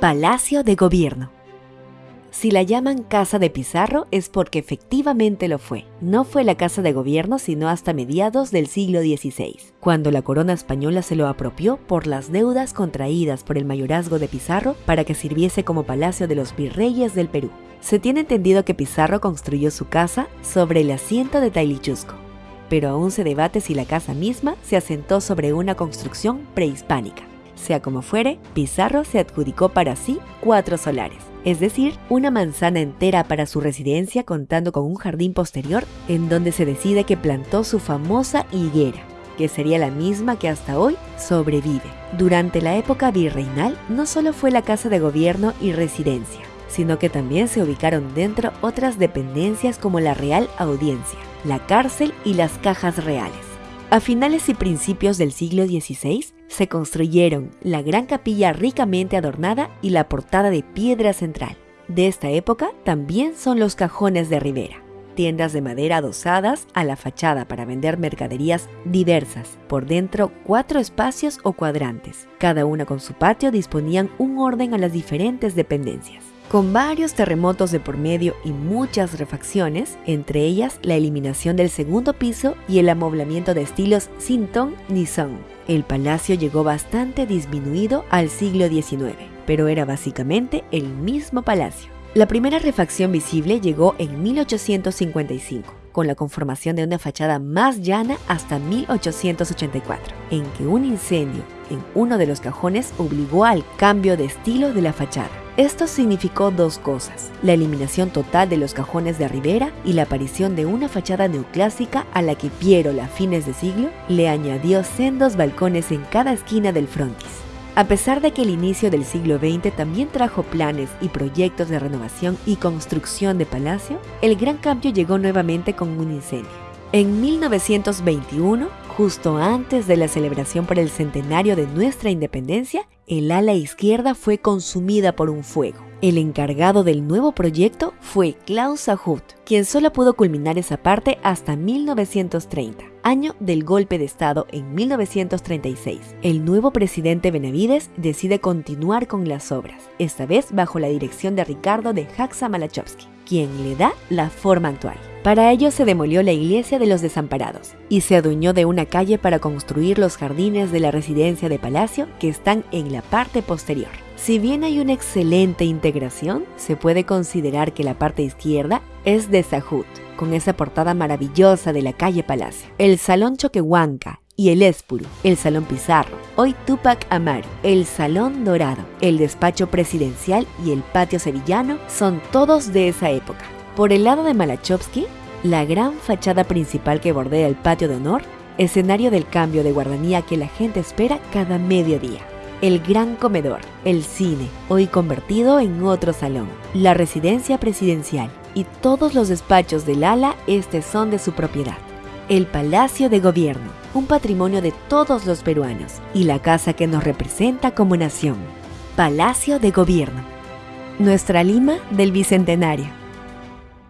Palacio de Gobierno. Si la llaman Casa de Pizarro es porque efectivamente lo fue. No fue la Casa de Gobierno sino hasta mediados del siglo XVI, cuando la corona española se lo apropió por las deudas contraídas por el mayorazgo de Pizarro para que sirviese como palacio de los virreyes del Perú. Se tiene entendido que Pizarro construyó su casa sobre el asiento de Tailichusco, pero aún se debate si la casa misma se asentó sobre una construcción prehispánica. Sea como fuere, Pizarro se adjudicó para sí cuatro solares, es decir, una manzana entera para su residencia contando con un jardín posterior en donde se decide que plantó su famosa higuera, que sería la misma que hasta hoy sobrevive. Durante la época virreinal no solo fue la casa de gobierno y residencia, sino que también se ubicaron dentro otras dependencias como la Real Audiencia, la cárcel y las cajas reales. A finales y principios del siglo XVI se construyeron la gran capilla ricamente adornada y la portada de piedra central. De esta época también son los cajones de Rivera, tiendas de madera adosadas a la fachada para vender mercaderías diversas. Por dentro, cuatro espacios o cuadrantes. Cada una con su patio disponían un orden a las diferentes dependencias con varios terremotos de por medio y muchas refacciones, entre ellas la eliminación del segundo piso y el amoblamiento de estilos sin ton ni son. El palacio llegó bastante disminuido al siglo XIX, pero era básicamente el mismo palacio. La primera refacción visible llegó en 1855, con la conformación de una fachada más llana hasta 1884, en que un incendio en uno de los cajones obligó al cambio de estilo de la fachada. Esto significó dos cosas, la eliminación total de los cajones de Rivera y la aparición de una fachada neoclásica a la que Piero a fines de siglo le añadió sendos balcones en cada esquina del frontis. A pesar de que el inicio del siglo XX también trajo planes y proyectos de renovación y construcción de palacio, el gran cambio llegó nuevamente con un incendio. En 1921, justo antes de la celebración por el centenario de nuestra independencia, el ala izquierda fue consumida por un fuego. El encargado del nuevo proyecto fue Klaus Ahut, quien solo pudo culminar esa parte hasta 1930, año del golpe de Estado en 1936. El nuevo presidente Benavides decide continuar con las obras, esta vez bajo la dirección de Ricardo de Jaxa Malachowski, quien le da la forma actual. Para ello se demolió la iglesia de los desamparados y se adueñó de una calle para construir los jardines de la residencia de Palacio que están en la parte posterior. Si bien hay una excelente integración, se puede considerar que la parte izquierda es de Sahut, con esa portada maravillosa de la calle Palacio. El Salón Choquehuanca y el Espuru, el Salón Pizarro, hoy Tupac Amaru, el Salón Dorado, el Despacho Presidencial y el Patio Sevillano son todos de esa época. Por el lado de Malachowski, la gran fachada principal que bordea el patio de honor, escenario del cambio de guardanía que la gente espera cada mediodía. El gran comedor, el cine, hoy convertido en otro salón, la residencia presidencial y todos los despachos del ala este son de su propiedad. El Palacio de Gobierno, un patrimonio de todos los peruanos y la casa que nos representa como nación. Palacio de Gobierno. Nuestra Lima del Bicentenario.